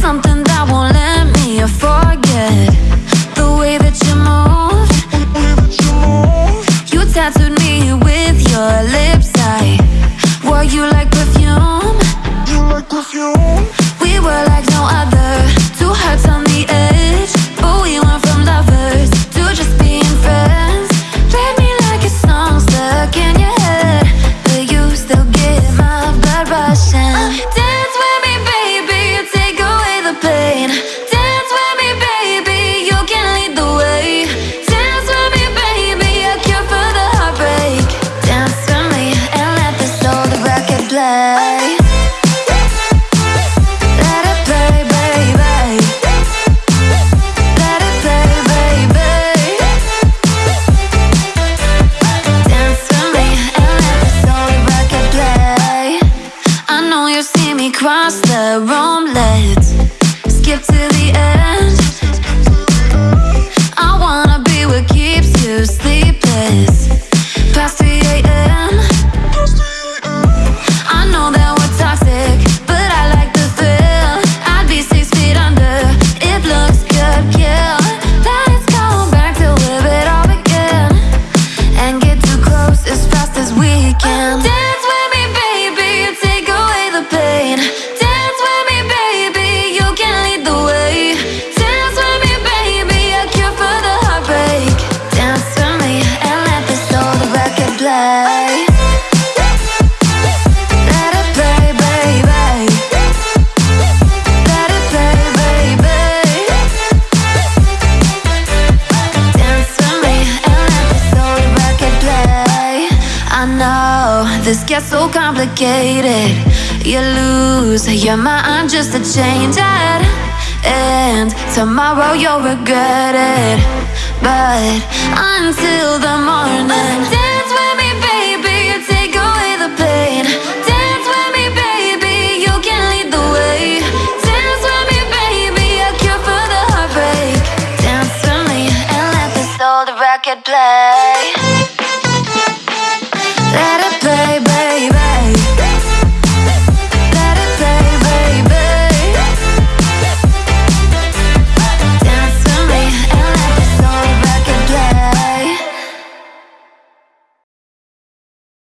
something that won't let me forget the way that you move. You tattooed me with your lips. I wore you Know you see me cross the room. Let's skip to the end. I wanna be what keeps you sleepless past 3 a.m. I know that we're toxic, but I like the thrill. I'd be six feet under. It looks good, kill. Let's go back to live it all again and get too close as fast as we can. Play. Baby. Play, baby. Dance me and let this play. I know this gets so complicated. You lose your mind just to change it. And tomorrow you'll regret it. But until the morning, I could play.